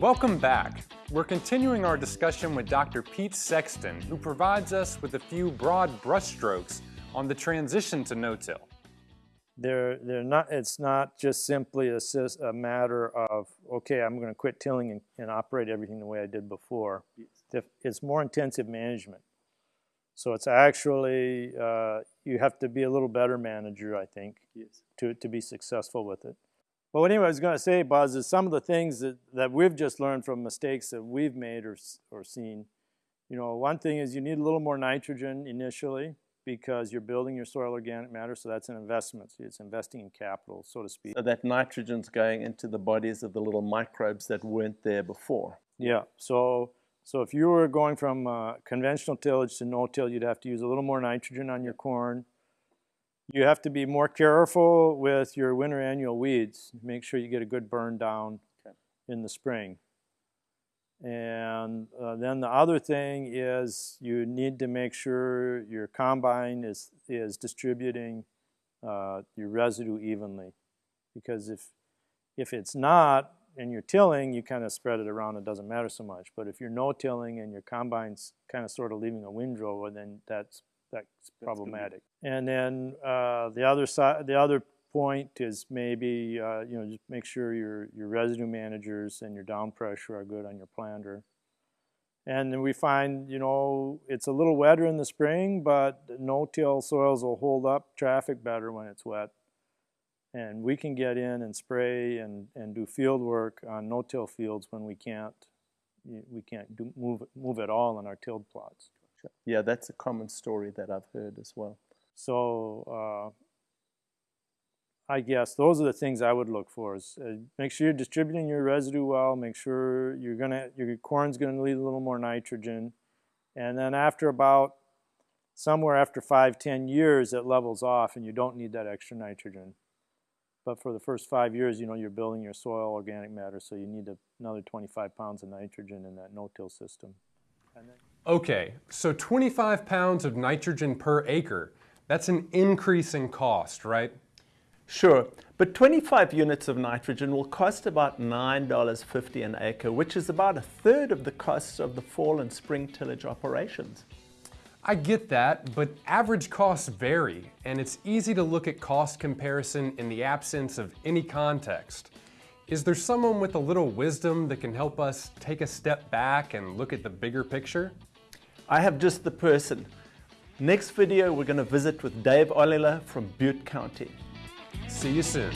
Welcome back. We're continuing our discussion with Dr. Pete Sexton, who provides us with a few broad brushstrokes on the transition to no-till. They're, they're not, it's not just simply a, a matter of, okay, I'm going to quit tilling and, and, operate everything the way I did before. It's more intensive management. So it's actually, uh, you have to be a little better manager, I think, yes. to, to be successful with it. But anyway, I was going to say, Buzz, is some of the things that, that we've just learned from mistakes that we've made or, or seen. You know, one thing is you need a little more nitrogen initially because you're building your soil organic matter, so that's an investment. It's investing in capital, so to speak. So that nitrogen's going into the bodies of the little microbes that weren't there before. Yeah, so so if you were going from uh, conventional tillage to no-till, you'd have to use a little more nitrogen on your corn. You have to be more careful with your winter annual weeds. Make sure you get a good burn down okay. in the spring. And uh, then the other thing is you need to make sure your combine is, is distributing uh, your residue evenly. Because if, if it's not, and you're tilling, you kind of spread it around, it doesn't matter so much. But if you're no-tilling and your combine's kind of sort of leaving a windrow, then that's, that's, that's problematic. And then uh, the other side, the other point is maybe, uh, you know, just make sure your, your residue managers and your down pressure are good on your planter. And then we find, you know, it's a little wetter in the spring, but no-till soils will hold up traffic better when it's wet. And we can get in and spray and, and do field work on no-till fields when we can't, we can't do, move, move at all in our tilled plots. Yeah, that's a common story that I've heard as well. So uh, I guess those are the things I would look for. Is uh, make sure you're distributing your residue well. Make sure you're gonna your corn's gonna need a little more nitrogen, and then after about somewhere after five ten years, it levels off, and you don't need that extra nitrogen. But for the first five years, you know, you're building your soil organic matter, so you need another 25 pounds of nitrogen in that no-till system. Okay, so 25 pounds of nitrogen per acre. That's an increase in cost, right? Sure, but 25 units of nitrogen will cost about $9.50 an acre, which is about a third of the costs of the fall and spring tillage operations. I get that, but average costs vary, and it's easy to look at cost comparison in the absence of any context. Is there someone with a little wisdom that can help us take a step back and look at the bigger picture? I have just the person. Next video, we're going to visit with Dave Ollila from Butte County. See you soon.